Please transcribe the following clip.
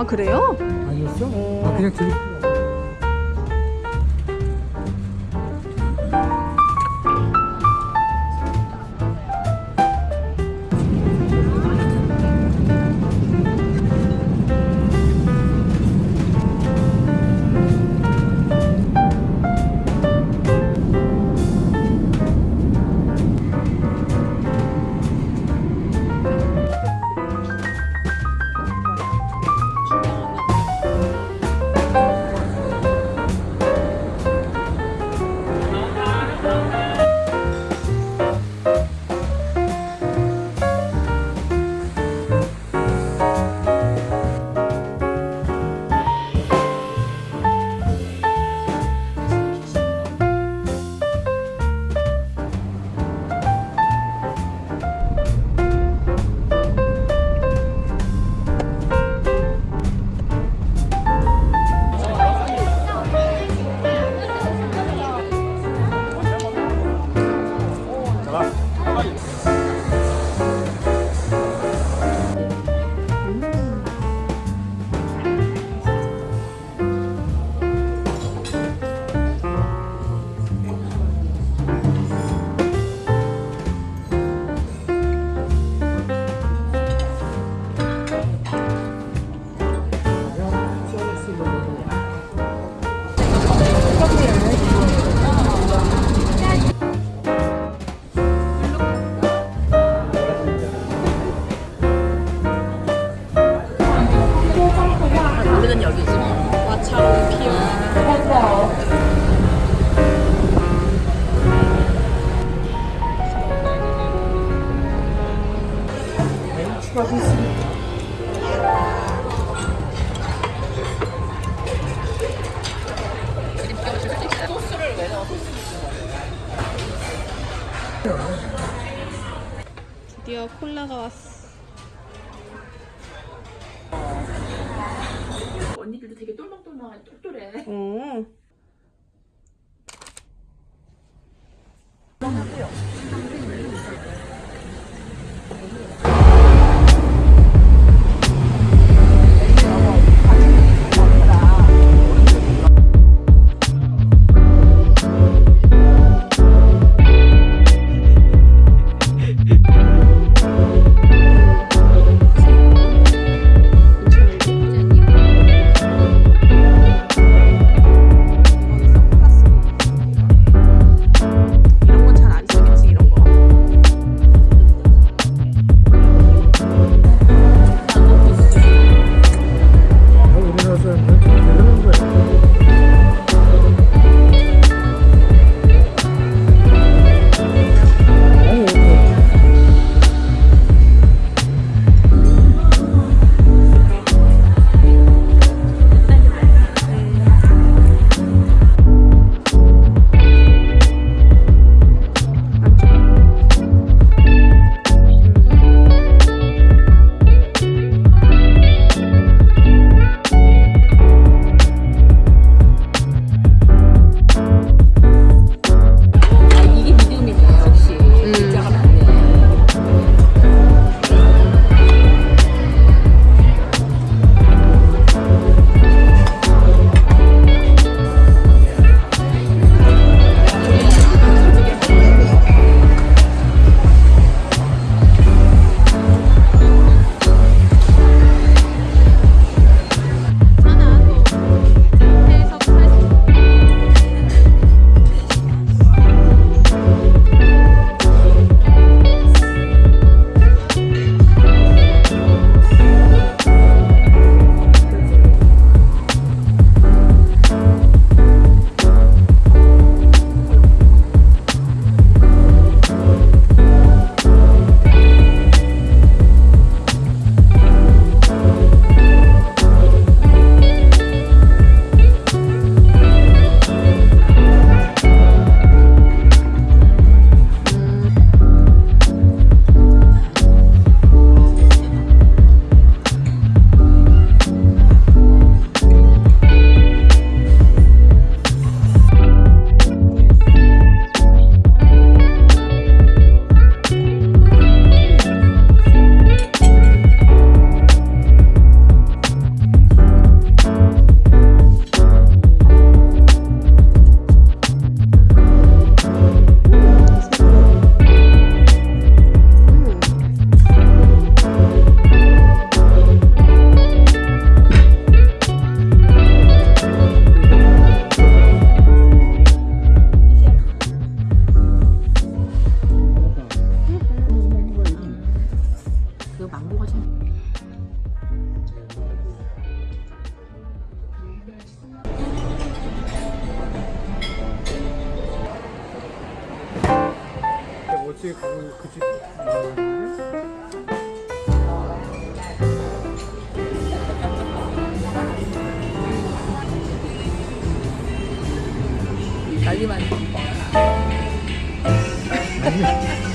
아 그래요? 아니었어? 아 그냥 들 드디어 콜라가 왔어 언니들도 되게 똘망똘망 똘똘해 어. 음. 집에 가고 그집 먹었는데 난리만. 지가 바나나 먹지. 아, 나,